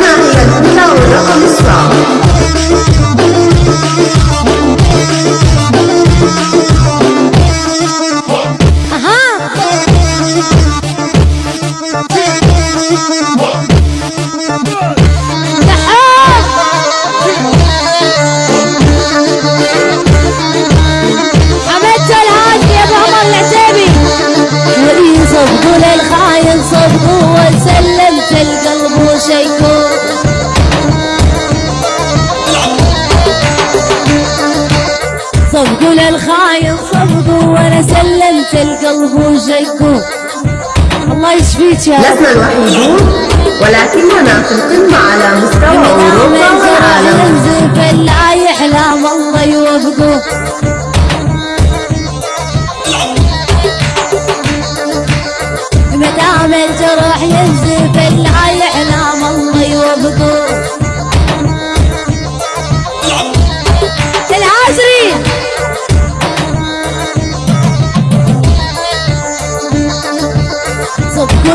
معي الدنيا ورقم والأخرى الله يشفيك يا لسنا الوحيدون ولكننا في القمة على مستوى أوروبا والعالم لا يحلم الله يوفقه. مدام الجرح ينزف لا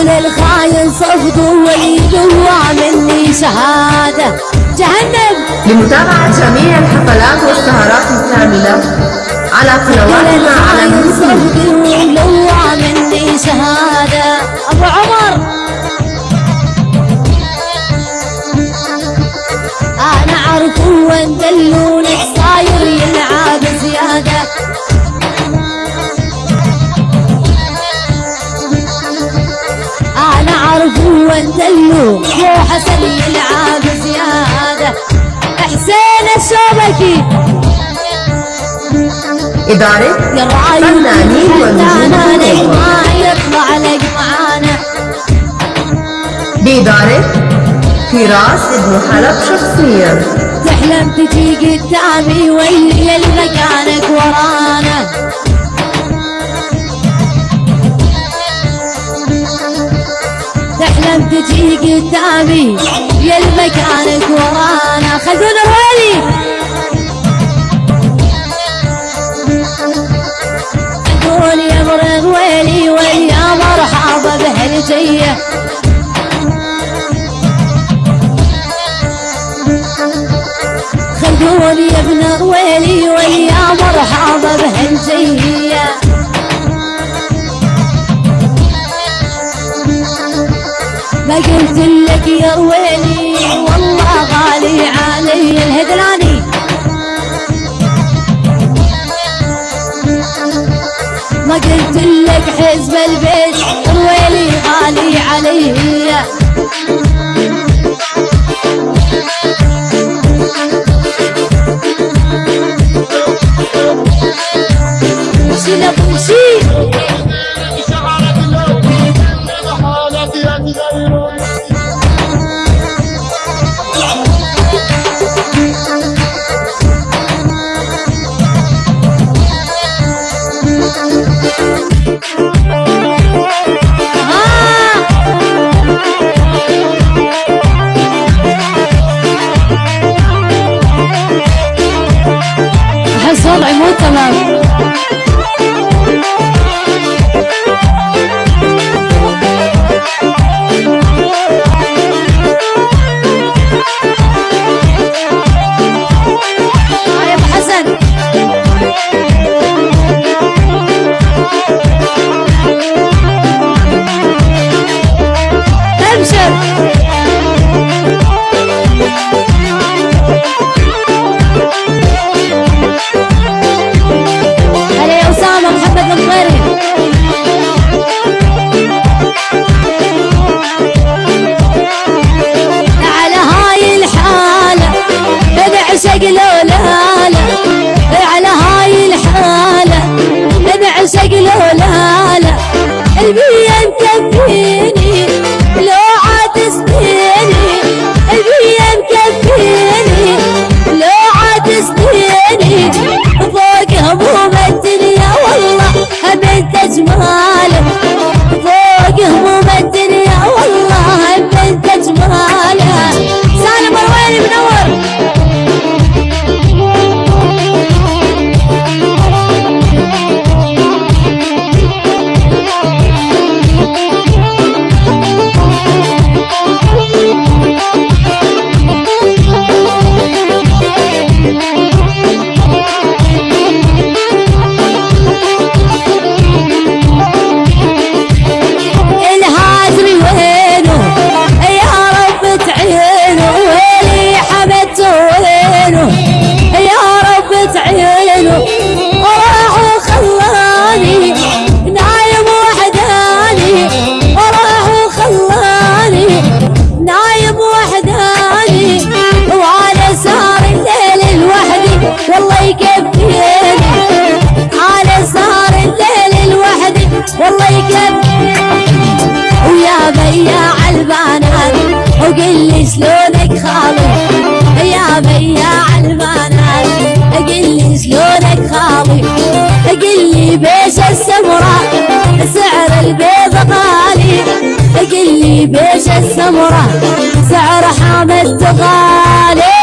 صدقوا للخاين صفقوا وليدوا مني شهادة جهنم. لمتابعة جميع الحفلات والسهرات الكاملة على قنواتنا على اليوتيوب مني شهادة أبو عمر. أنا أعرف وين الشوبكي إدارة فنانين ونجوم ما يطلع لك معانا بإدارة فراس ابن حلب شخصيا. تحلم تجي قدامي واللي مكانك ورانا. تحلم تجي قدامي يا مكانك ورانا. خلونا امرض ويلي ويا مرحبا بهالجية. خلوني يا ابن ويلي ويا مرحبا بهالجية. ما قلت لك يا ويلي والله غالي علي الهدلاني ما قلت لك حزب البيت. ortalar. Müzik ليش السمراء سعر البيض غالي. قل لي بيش السمراء سعر حامد غالي.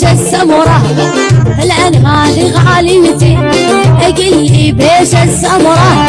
بيش السمرة العنوان غاليتي. قل لي بيش السمرة